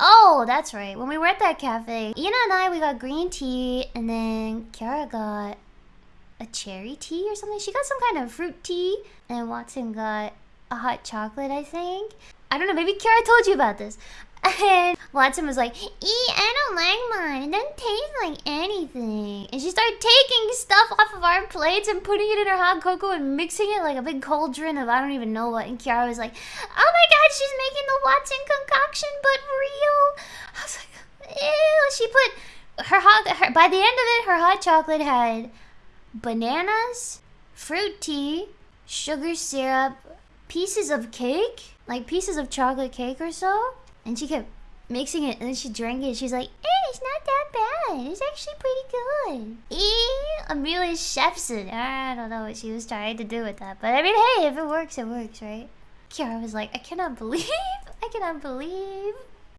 Oh, that's right. When we were at that cafe, Ina and I we got green tea, and then Kiara got a cherry tea or something. She got some kind of fruit tea, and Watson got a hot chocolate, I think. I don't know. Maybe Kiara told you about this. And Watson was like, "Ee, I don't like mine. It doesn't taste like anything." And she started taking stuff off of our plates and putting it in her hot cocoa and mixing it like a big cauldron of I don't even know what. And Kiara was like, "Oh god, she's making the Watson concoction, but real." I was like, "Ew." She put her hot. Her, by the end of it, her hot chocolate had bananas, fruit tea, sugar syrup, pieces of cake, like pieces of chocolate cake or so. And she kept mixing it and then she drank it. She's like, eh, it's not that bad. It's actually pretty good. Eh, Amelia it. I don't know what she was trying to do with that. But I mean, hey, if it works, it works, right? Kiara was like, I cannot believe, I cannot believe